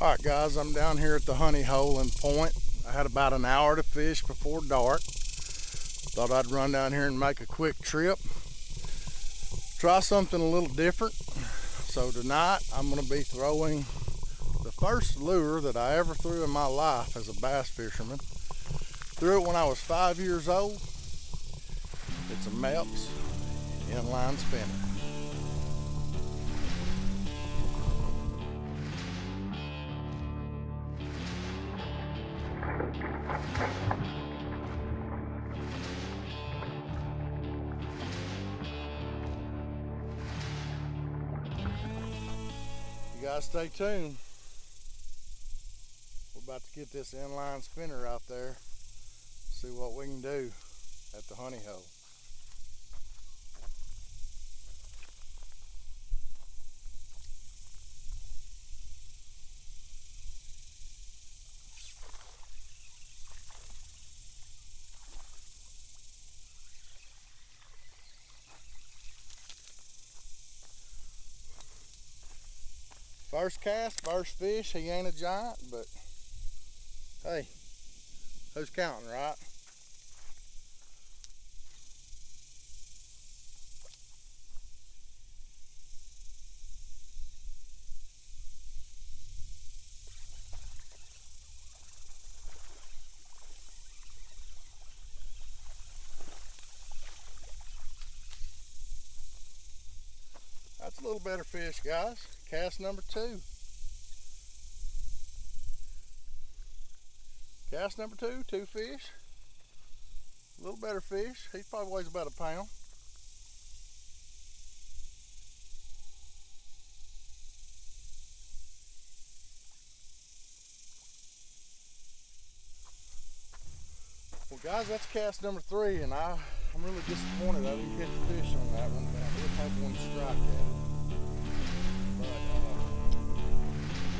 All right, guys, I'm down here at the honey hole in Point. I had about an hour to fish before dark. Thought I'd run down here and make a quick trip. Try something a little different. So tonight I'm gonna be throwing the first lure that I ever threw in my life as a bass fisherman. Threw it when I was five years old. It's a Mepps inline spinner. Guys stay tuned. We're about to get this inline spinner out there. See what we can do at the honey hole. First cast, first fish. He ain't a giant, but hey, who's counting, right? That's a little better fish, guys. Cast number two. Cast number two, two fish. A little better fish. He probably weighs about a pound. Well guys, that's cast number three and I, I'm really disappointed I didn't catch a fish on that one, but I did have one strike at it. But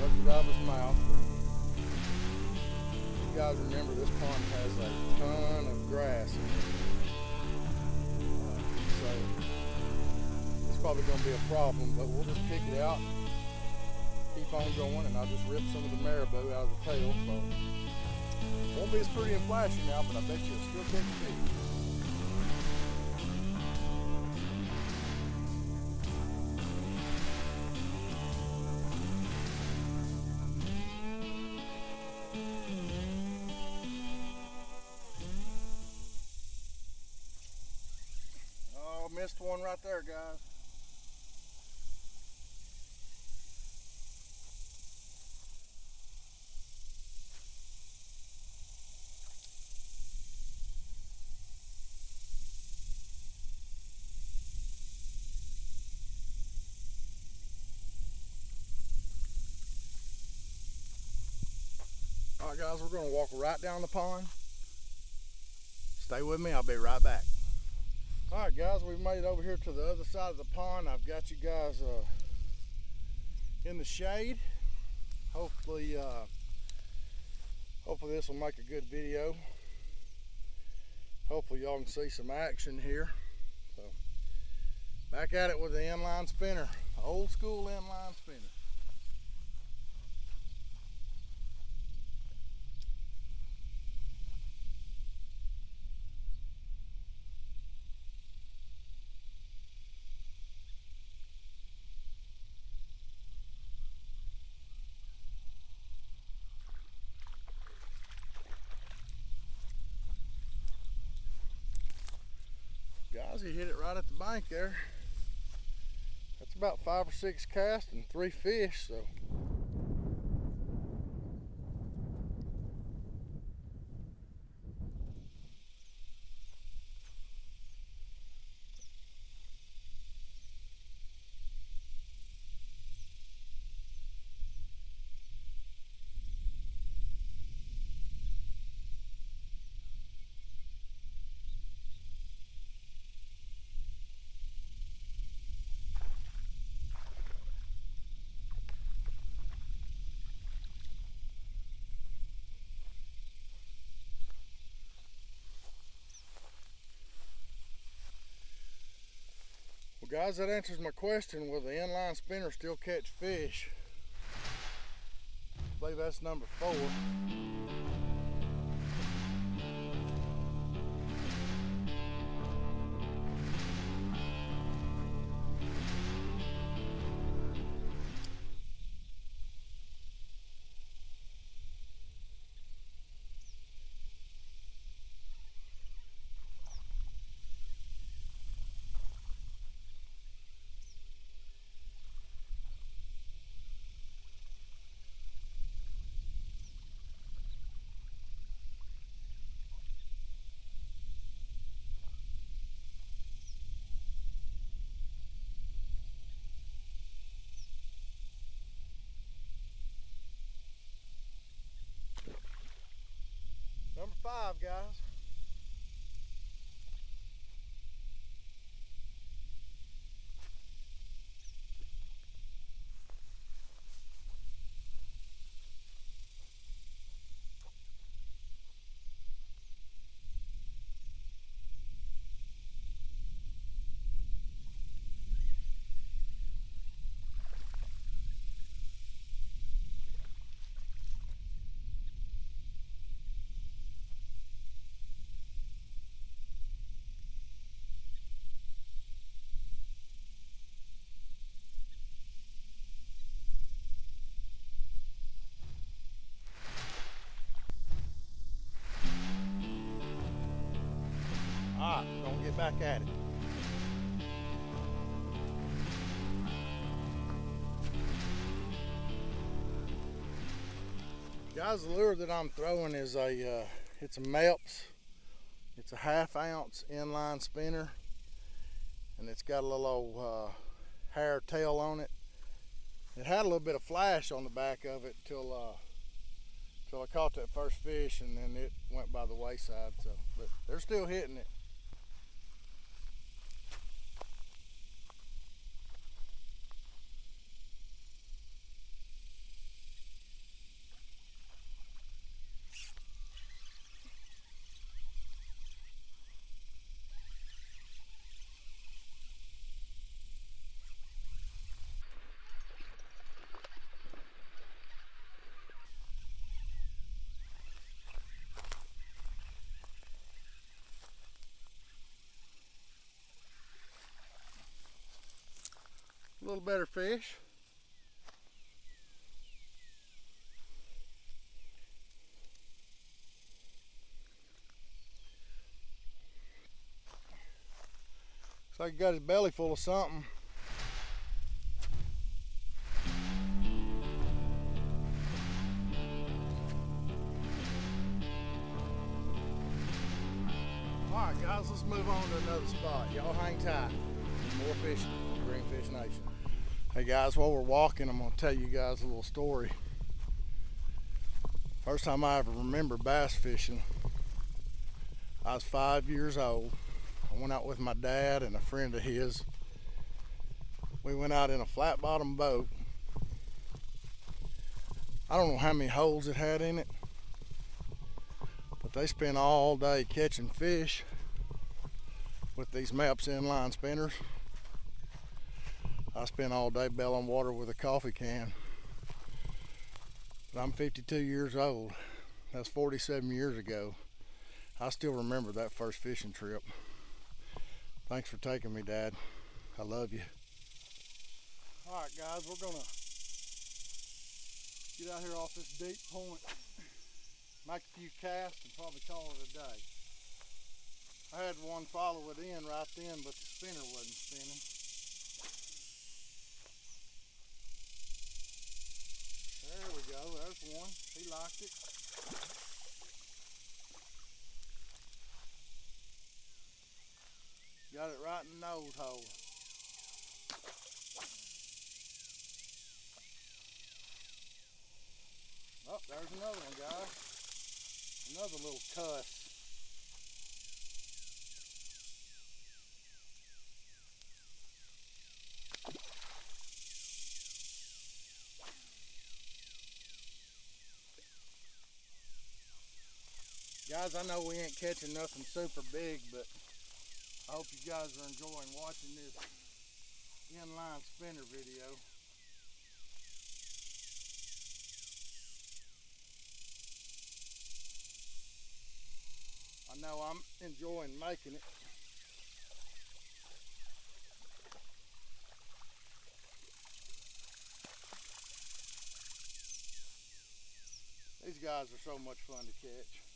uh, mouth. You guys remember this pond has a ton of grass in it. Uh, so it's probably going to be a problem, but we'll just pick it out, keep on going, and I'll just rip some of the marabou out of the tail. So won't be as pretty and flashy now, but I bet you it'll still catch fish. All right, guys, we're gonna walk right down the pond. Stay with me, I'll be right back. All right, guys, we've made it over here to the other side of the pond. I've got you guys uh, in the shade. Hopefully, uh, hopefully this will make a good video. Hopefully y'all can see some action here. So, back at it with the inline spinner, old school inline spinner. He hit it right at the bank there. That's about five or six casts and three fish so Well, guys, that answers my question. Will the inline spinner still catch fish? I believe that's number four. Five, guys. All right, gonna get back at it. Guys, the lure that I'm throwing is a, uh, it's a Mepps. It's a half ounce inline spinner. And it's got a little old, uh, hair tail on it. It had a little bit of flash on the back of it till uh, till I caught that first fish and then it went by the wayside. So, but they're still hitting it. Better fish. Looks like he got his belly full of something. Alright guys, let's move on to another spot. Y'all hang tight. More fishing. Greenfish Nation. Hey guys, while we're walking, I'm going to tell you guys a little story. First time I ever remember bass fishing, I was five years old. I went out with my dad and a friend of his. We went out in a flat bottom boat. I don't know how many holes it had in it, but they spent all day catching fish with these Mepps inline spinners. I spent all day bailing water with a coffee can. But I'm 52 years old. That's 47 years ago. I still remember that first fishing trip. Thanks for taking me, Dad. I love you. All right, guys, we're gonna get out here off this deep point, make a few casts, and probably call it a day. I had one follow it in right then, but the spinner wasn't spinning. There we go, there's one. He liked it. Got it right in the nose hole. Oh, there's another one, guys. Another little cuss. guys, I know we ain't catching nothing super big, but I hope you guys are enjoying watching this inline spinner video. I know I'm enjoying making it. These guys are so much fun to catch.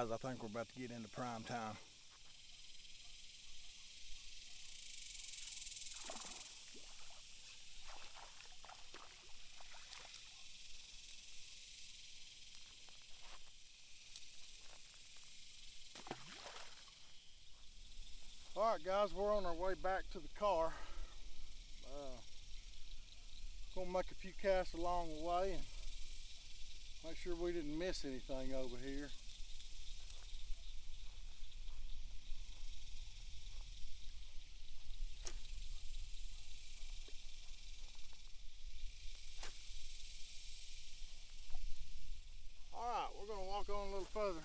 Guys, I think we're about to get into prime time. All right, guys, we're on our way back to the car. Uh, gonna make a few casts along the way and make sure we didn't miss anything over here. All right, we're gonna walk on a little further.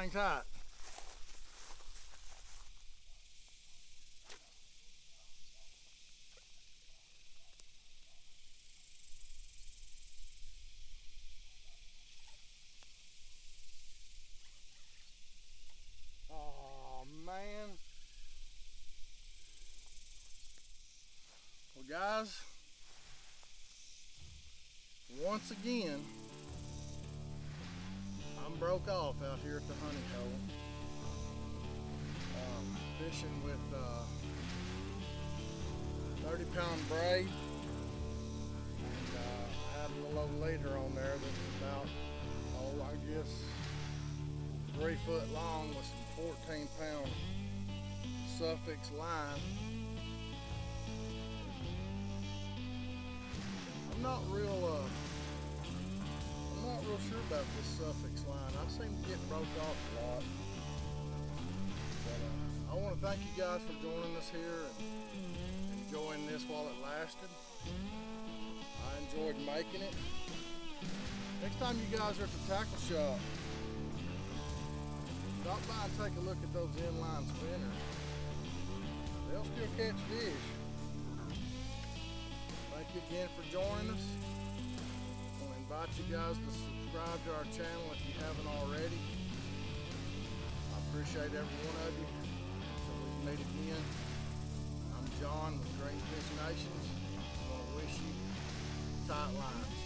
Hang tight. Oh man. Well guys, once again, broke off out here at the honey hole. Um, fishing with uh, 30 pound braid. And uh, had a little leader on there that's about, oh, I guess three foot long with some 14 pound Suffix line. I'm not real, uh, not real sure about this Suffix line. I seem to get broke off a lot. But uh, I want to thank you guys for joining us here and enjoying this while it lasted. I enjoyed making it. Next time you guys are at the tackle shop, stop by and take a look at those inline spinners. They'll still catch fish. Thank you again for joining us. Invite you guys to subscribe to our channel if you haven't already. I appreciate every one of you. Until we can meet again, I'm John with Green Fish Nations. I want to wish you tight lines.